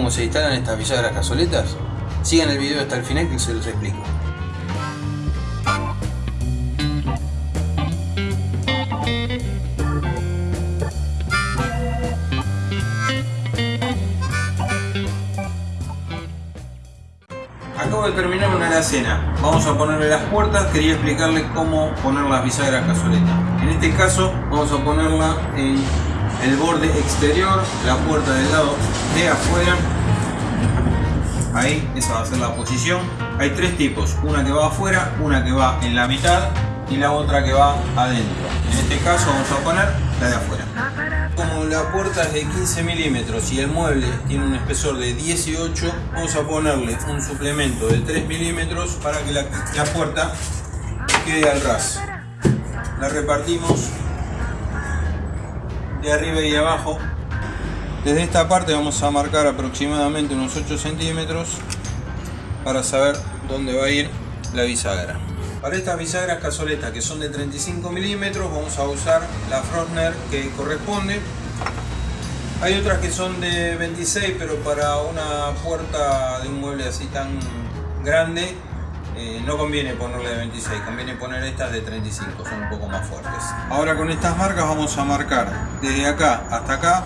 cómo se instalan estas bisagras cazoletas? Sigan el video hasta el final que se los explico. Acabo de terminar una alacena. Vamos a ponerle las puertas. Quería explicarles cómo poner las bisagras cazoletas. En este caso vamos a ponerla en el borde exterior, la puerta del lado de afuera. Ahí, esa va a ser la posición. Hay tres tipos, una que va afuera, una que va en la mitad y la otra que va adentro. En este caso vamos a poner la de afuera. Como la puerta es de 15 milímetros y el mueble tiene un espesor de 18, vamos a ponerle un suplemento de 3 milímetros para que la, la puerta quede al ras. La repartimos de arriba y de abajo. Desde esta parte vamos a marcar aproximadamente unos 8 centímetros para saber dónde va a ir la bisagra. Para estas bisagras cazoletas que son de 35 milímetros vamos a usar la Frostner que corresponde. Hay otras que son de 26 pero para una puerta de un mueble así tan grande eh, no conviene ponerle de 26, conviene poner estas de 35, son un poco más fuertes. Ahora con estas marcas vamos a marcar desde acá hasta acá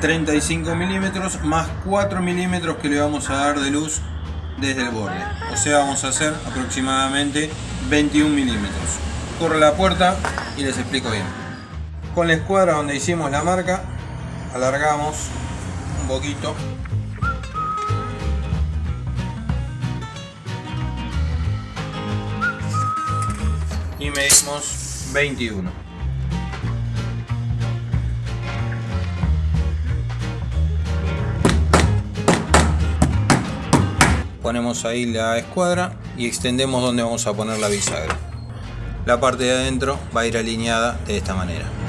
35 milímetros más 4 milímetros que le vamos a dar de luz desde el borde. O sea, vamos a hacer aproximadamente 21 milímetros. Corre la puerta y les explico bien. Con la escuadra donde hicimos la marca, alargamos un poquito medimos 21 ponemos ahí la escuadra y extendemos donde vamos a poner la bisagra. La parte de adentro va a ir alineada de esta manera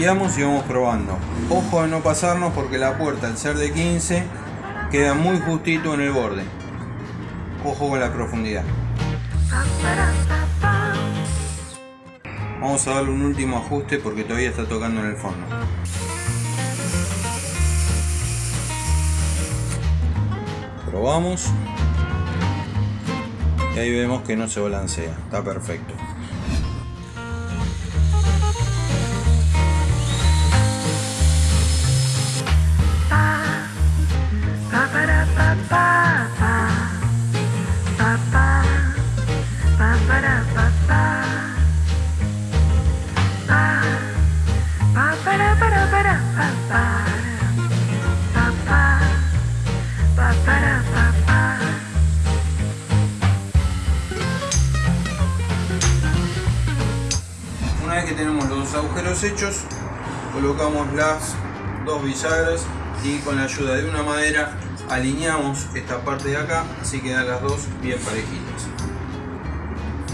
limpiamos y vamos probando. Ojo de no pasarnos porque la puerta al ser de 15 queda muy justito en el borde. Ojo con la profundidad. Vamos a darle un último ajuste porque todavía está tocando en el fondo. Probamos. Y ahí vemos que no se balancea. Está perfecto los agujeros hechos, colocamos las dos bisagras y con la ayuda de una madera alineamos esta parte de acá, así quedan las dos bien parejitas.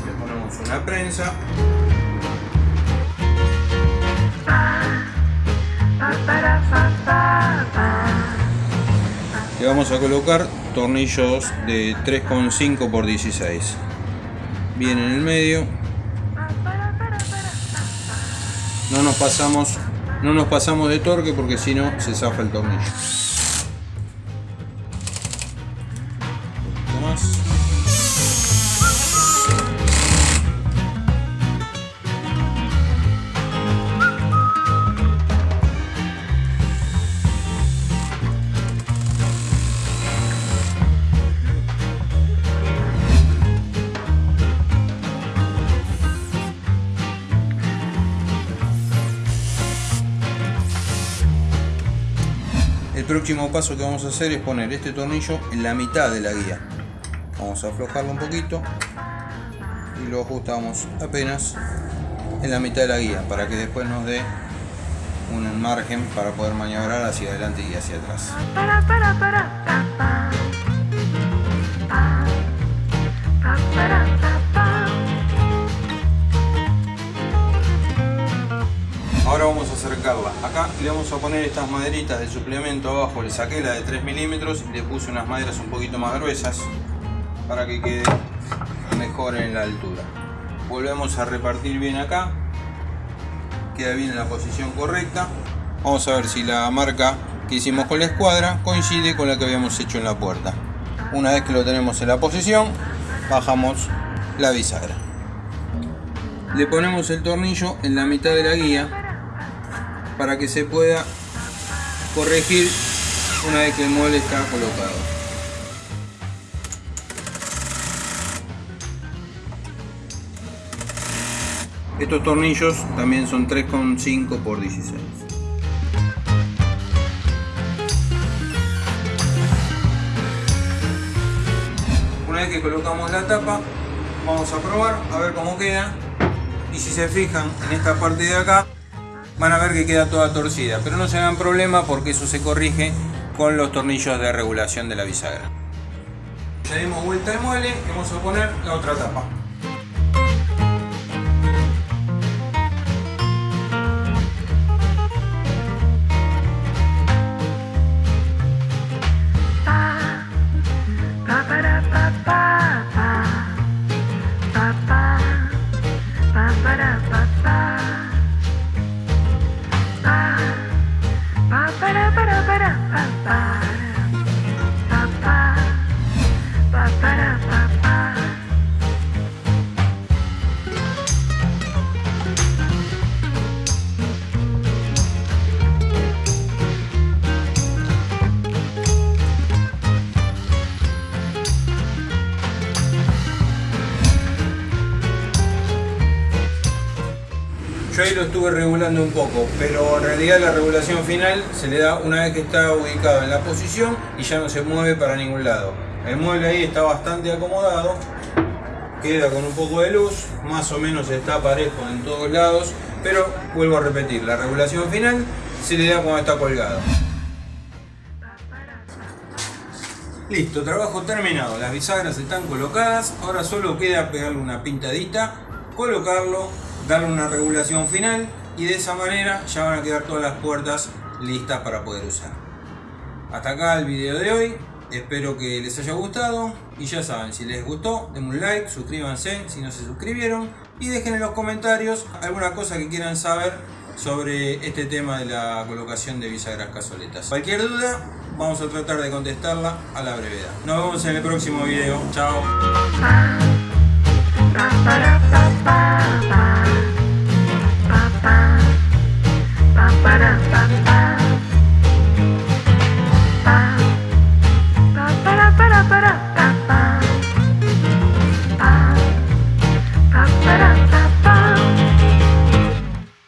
Le ponemos una prensa. Le vamos a colocar tornillos de 3,5 por 16 bien en el medio no nos pasamos no nos pasamos de torque porque si no se zafa el tornillo próximo paso que vamos a hacer es poner este tornillo en la mitad de la guía. Vamos a aflojarlo un poquito y lo ajustamos apenas en la mitad de la guía para que después nos dé un margen para poder maniobrar hacia adelante y hacia atrás. Vamos a acercarla. Acá le vamos a poner estas maderitas de suplemento abajo. Le saqué la de 3 milímetros y le puse unas maderas un poquito más gruesas para que quede mejor en la altura. Volvemos a repartir bien acá. Queda bien en la posición correcta. Vamos a ver si la marca que hicimos con la escuadra coincide con la que habíamos hecho en la puerta. Una vez que lo tenemos en la posición, bajamos la bisagra. Le ponemos el tornillo en la mitad de la guía para que se pueda corregir una vez que el mueble está colocado. Estos tornillos también son 3,5 por 16. Una vez que colocamos la tapa, vamos a probar a ver cómo queda. Y si se fijan en esta parte de acá, van a ver que queda toda torcida. Pero no se hagan problema porque eso se corrige con los tornillos de regulación de la bisagra. Le dimos vuelta al mueble y vamos a poner la otra tapa. Yo ahí lo estuve regulando un poco, pero en realidad la regulación final se le da una vez que está ubicado en la posición y ya no se mueve para ningún lado. El mueble ahí está bastante acomodado, queda con un poco de luz, más o menos está parejo en todos lados, pero vuelvo a repetir, la regulación final se le da cuando está colgado. Listo, trabajo terminado, las bisagras están colocadas, ahora solo queda pegarle una pintadita, colocarlo darle una regulación final y de esa manera ya van a quedar todas las puertas listas para poder usar. Hasta acá el video de hoy, espero que les haya gustado y ya saben, si les gustó denme un like, suscríbanse si no se suscribieron y dejen en los comentarios alguna cosa que quieran saber sobre este tema de la colocación de bisagras cazoletas. Cualquier duda vamos a tratar de contestarla a la brevedad. Nos vemos en el próximo video. Chao.